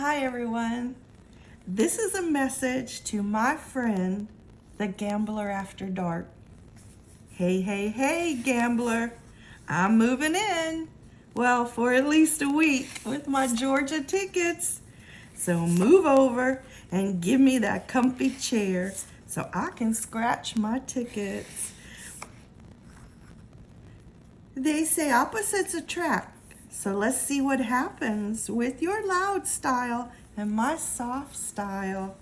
Hi everyone. This is a message to my friend, the Gambler After Dark. Hey, hey, hey, gambler. I'm moving in. Well, for at least a week with my Georgia tickets. So move over and give me that comfy chair so I can scratch my tickets. They say opposites attract. So let's see what happens with your loud style and my soft style.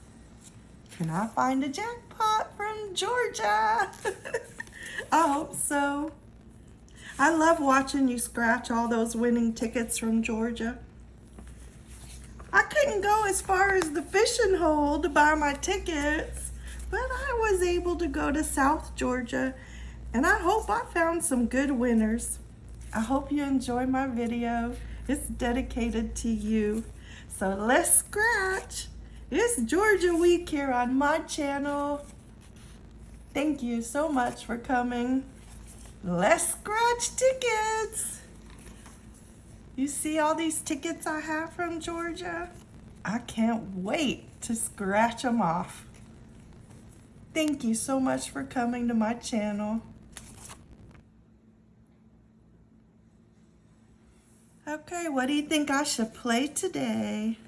Can I find a jackpot from Georgia? I hope so. I love watching you scratch all those winning tickets from Georgia. I couldn't go as far as the fishing hole to buy my tickets, but I was able to go to South Georgia and I hope I found some good winners. I hope you enjoy my video. It's dedicated to you. So let's scratch. It's Georgia Week here on my channel. Thank you so much for coming. Let's scratch tickets. You see all these tickets I have from Georgia? I can't wait to scratch them off. Thank you so much for coming to my channel. Okay, what do you think I should play today?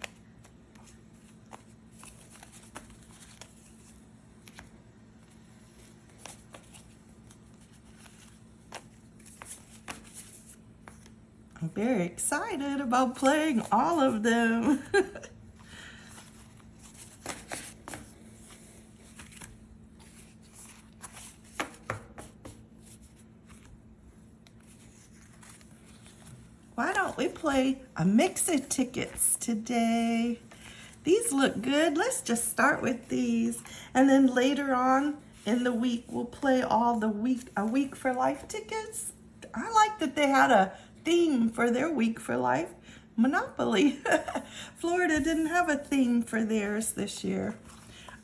I'm very excited about playing all of them. why don't we play a mix of tickets today? These look good. Let's just start with these. And then later on in the week, we'll play all the week, a week for life tickets. I like that they had a theme for their week for life. Monopoly. Florida didn't have a theme for theirs this year.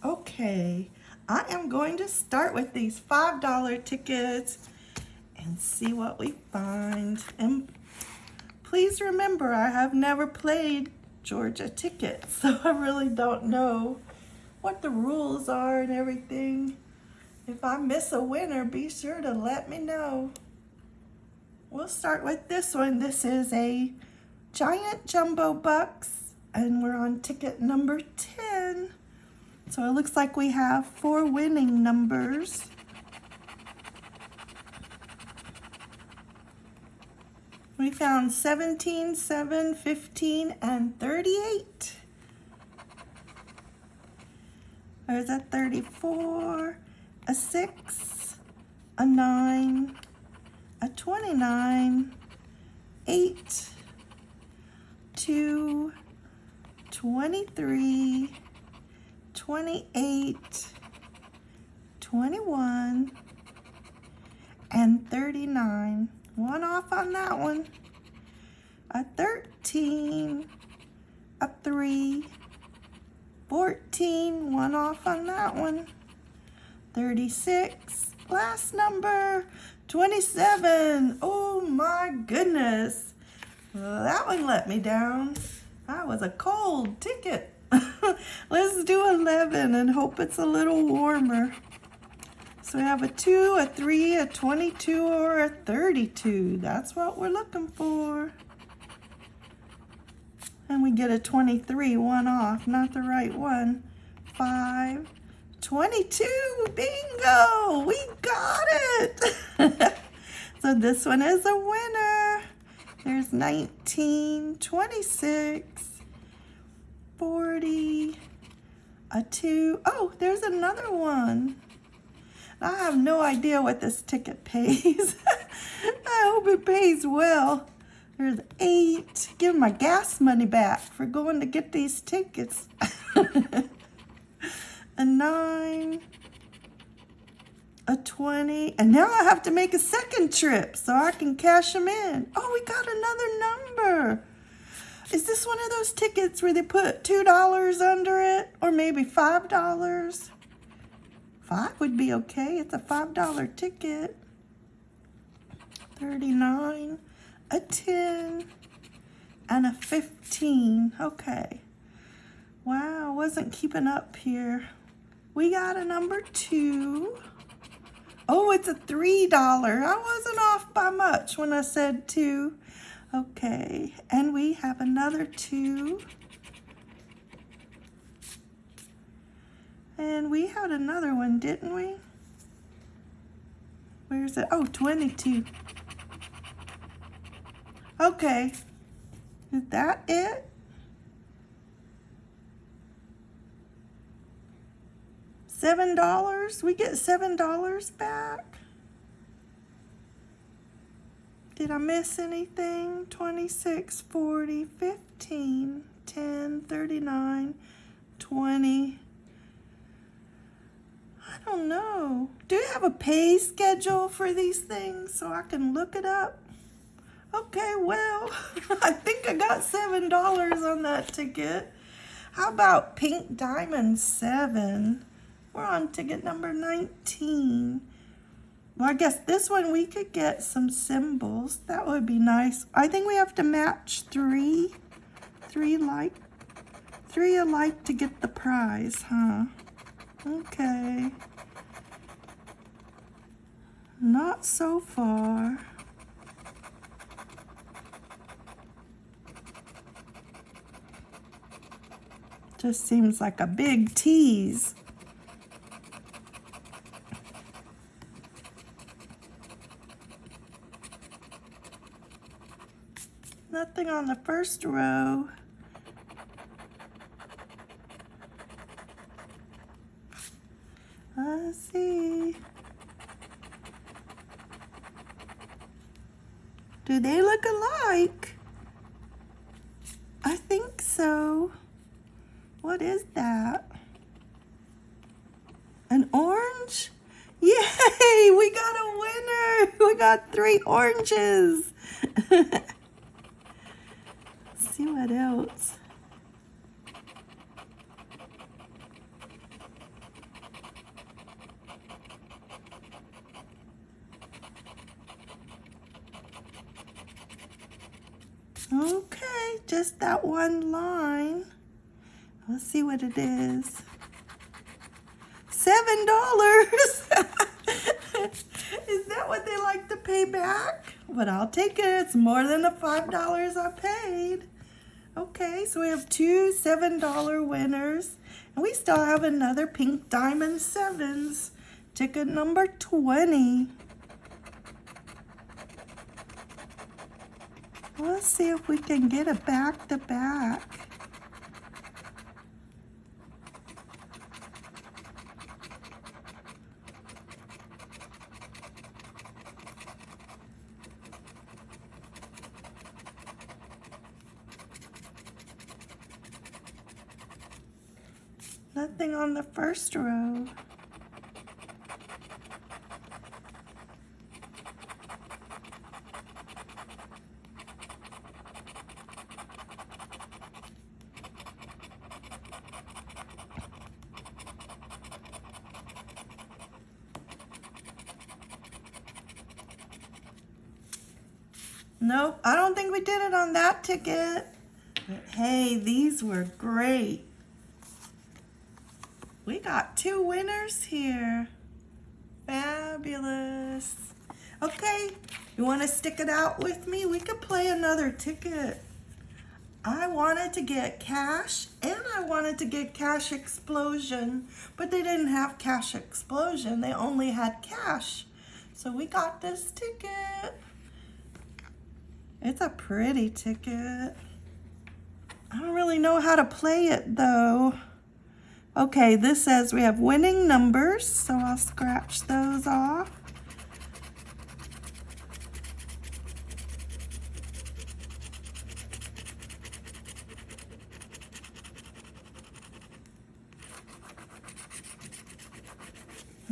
Okay, I am going to start with these $5 tickets and see what we find. And Please remember, I have never played Georgia Ticket, so I really don't know what the rules are and everything. If I miss a winner, be sure to let me know. We'll start with this one. This is a giant jumbo bucks, and we're on ticket number 10. So it looks like we have four winning numbers. We found 17, 7, 15, and 38. There's a 34, a 6, a 9, a 29, 8, 2, 23, 28, 21, and 39. One off on that one. A 13, a 3, 14, one off on that one. 36, last number, 27. Oh my goodness. That one let me down. That was a cold ticket. Let's do 11 and hope it's a little warmer. So we have a 2, a 3, a 22, or a 32. That's what we're looking for. And we get a 23, one off, not the right one. 5, 22, bingo, we got it. so this one is a winner. There's 19, 26, 40, a 2. Oh, there's another one. I have no idea what this ticket pays. I hope it pays well. There's eight. Give my gas money back for going to get these tickets. a nine. A 20. And now I have to make a second trip so I can cash them in. Oh, we got another number. Is this one of those tickets where they put $2 under it? Or maybe $5? Five would be okay. It's a $5 ticket. 39 a 10 and a 15. Okay. Wow, wasn't keeping up here. We got a number two. Oh, it's a $3. I wasn't off by much when I said two. Okay, and we have another two. And we had another one, didn't we? Where's it? Oh, 22. Okay. Is that it? Seven dollars? We get seven dollars back? Did I miss anything? 26, 40, 15, 10, 39, 20. I don't know. Do you have a pay schedule for these things so I can look it up? Okay, well, I think I got $7 on that ticket. How about Pink Diamond 7? We're on ticket number 19. Well, I guess this one we could get some symbols. That would be nice. I think we have to match three, three like, three alike to get the prize, huh? Okay. Not so far. Just seems like a big tease. Nothing on the first row. Let's see. Do they look alike? I think so. What is that? An orange? Yay! We got a winner! We got three oranges. see what else. Okay, just that one line. Let's see what it is. Seven dollars. is that what they like to pay back? But I'll take it. It's more than the five dollars I paid. Okay, so we have two $7 winners. And we still have another Pink Diamond Sevens. Ticket number 20. Let's see if we can get it back to back. Nothing on the first row. Nope, I don't think we did it on that ticket. But hey, these were great. Two winners here. Fabulous. Okay, you want to stick it out with me? We could play another ticket. I wanted to get cash and I wanted to get cash explosion, but they didn't have cash explosion. They only had cash. So we got this ticket. It's a pretty ticket. I don't really know how to play it though. Okay, this says we have winning numbers, so I'll scratch those off.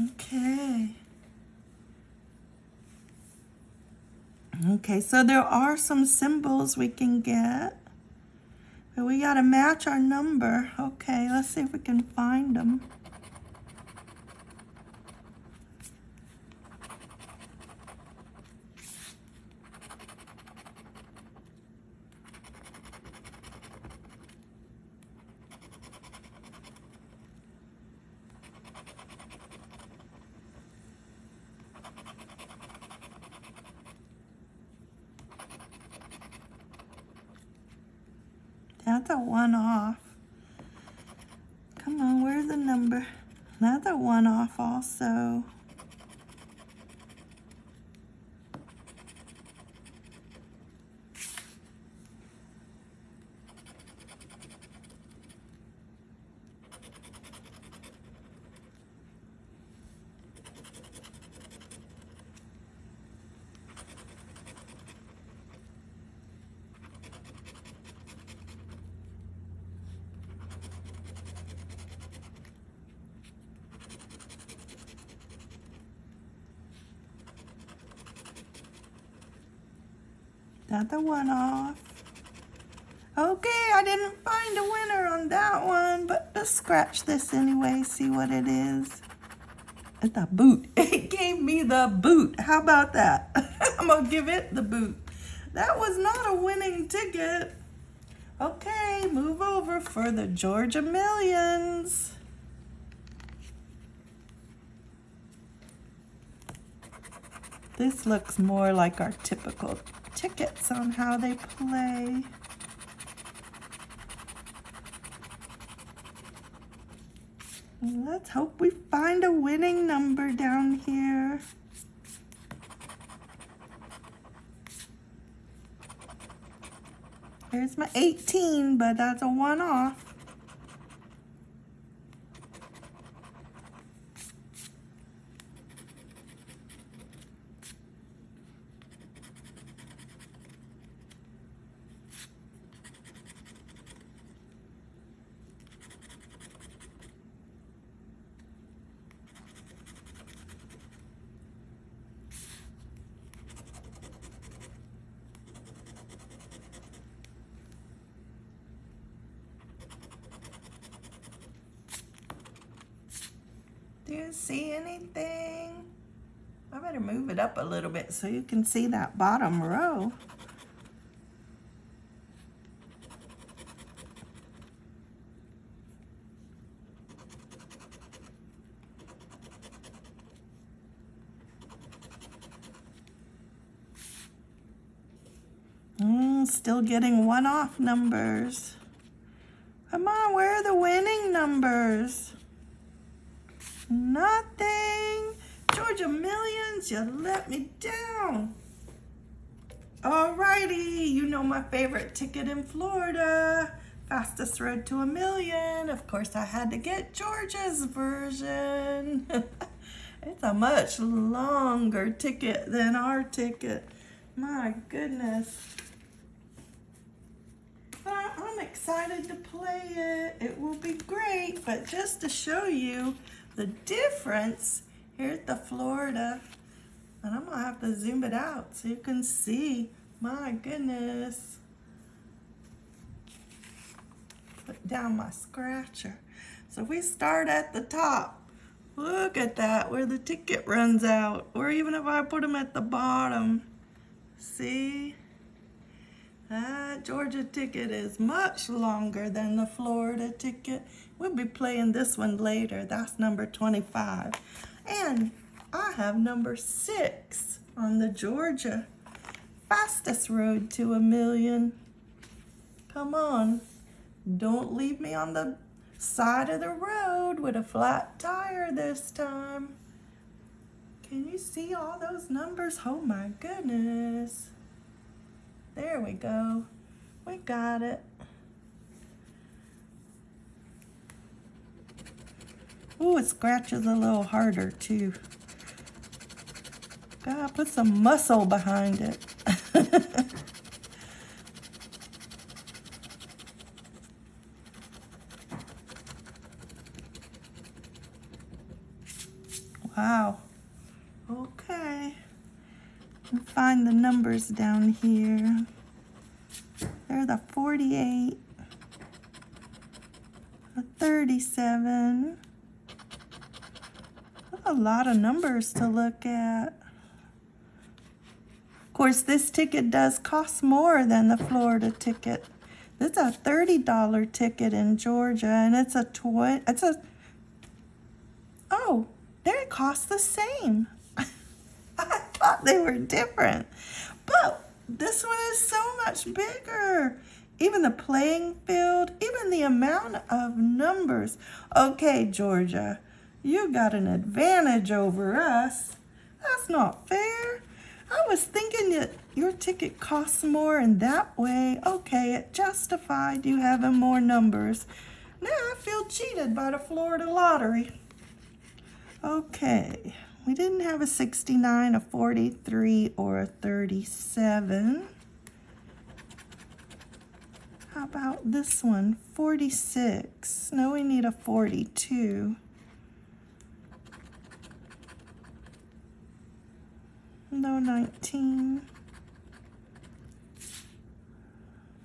Okay. Okay, so there are some symbols we can get. We got to match our number. Okay, let's see if we can find them. That's a one off. Come on, where's the Another one off also. Another one off. Okay, I didn't find a winner on that one, but let's scratch this anyway, see what it is. It's a boot. It gave me the boot. How about that? I'm gonna give it the boot. That was not a winning ticket. Okay, move over for the Georgia Millions. This looks more like our typical tickets on how they play. Let's hope we find a winning number down here. There's my 18, but that's a one-off. You see anything? I better move it up a little bit so you can see that bottom row. Mm, still getting one-off numbers. Come on, where are the winning numbers? Nothing. Georgia Millions, you let me down. Alrighty, you know my favorite ticket in Florida. Fastest road to a million. Of course, I had to get Georgia's version. it's a much longer ticket than our ticket. My goodness. I'm excited to play it. It will be great, but just to show you the difference, here's the Florida, and I'm gonna have to zoom it out so you can see. My goodness. Put down my scratcher. So we start at the top. Look at that, where the ticket runs out. Or even if I put them at the bottom. See? That Georgia ticket is much longer than the Florida ticket. We'll be playing this one later. That's number 25. And I have number six on the Georgia. Fastest road to a million. Come on. Don't leave me on the side of the road with a flat tire this time. Can you see all those numbers? Oh my goodness. There we go. We got it. Oh, it scratches a little harder too. Gotta put some muscle behind it. wow. Okay. Find the numbers down here. There's a 48, a 37, a lot of numbers to look at. Of course, this ticket does cost more than the Florida ticket. This is a $30 ticket in Georgia, and it's a toy. It's a, oh, they cost the same. I thought they were different. But this one is so much bigger. even the playing field, even the amount of numbers. Okay, Georgia, you got an advantage over us. That's not fair. I was thinking that your ticket costs more and that way, okay, it justified you having more numbers. Now I feel cheated by the Florida lottery. Okay, we didn't have a 69, a 43, or a 37. How about this one, 46? No, we need a 42. No 19.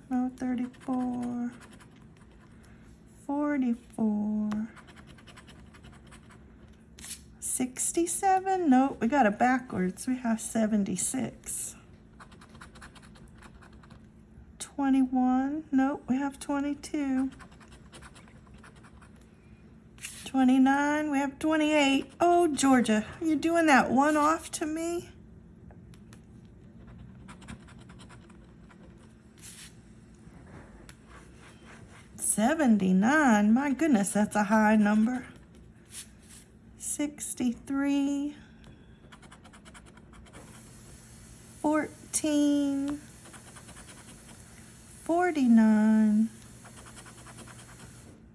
No 34. 44. 67? Nope, we got it backwards. We have 76. 21? Nope, we have 22. 29, we have 28. Oh, Georgia, you doing that one off to me? 79. My goodness, that's a high number. 63. 14. 49.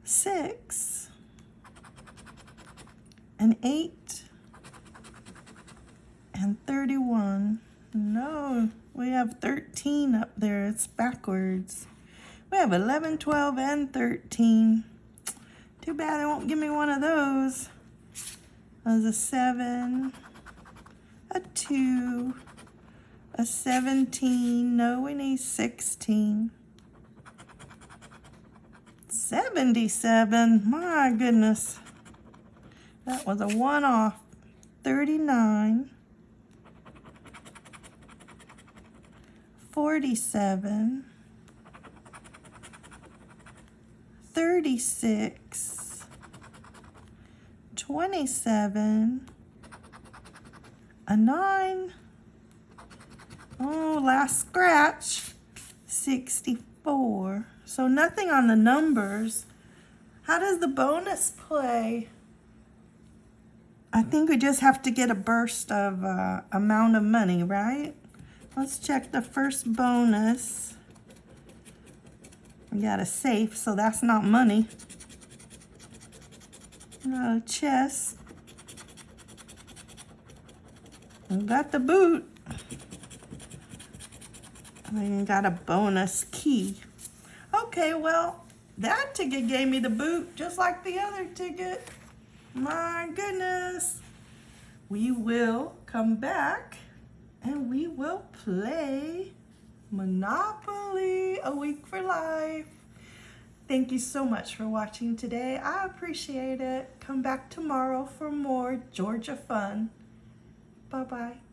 6. And 8. And 31. No, we have 13 up there. It's backwards. We have 11, 12, and 13. Too bad they won't give me one of those. There's a 7, a 2, a 17. No, we need 16. 77. My goodness. That was a one-off. 39. 47. 36, 27, a 9, oh, last scratch, 64. So nothing on the numbers. How does the bonus play? I think we just have to get a burst of uh, amount of money, right? Let's check the first bonus. We got a safe, so that's not money. Got a chest. We got the boot. We got a bonus key. Okay, well, that ticket gave me the boot just like the other ticket. My goodness. We will come back and we will play Monopoly, a week for life. Thank you so much for watching today. I appreciate it. Come back tomorrow for more Georgia fun. Bye-bye.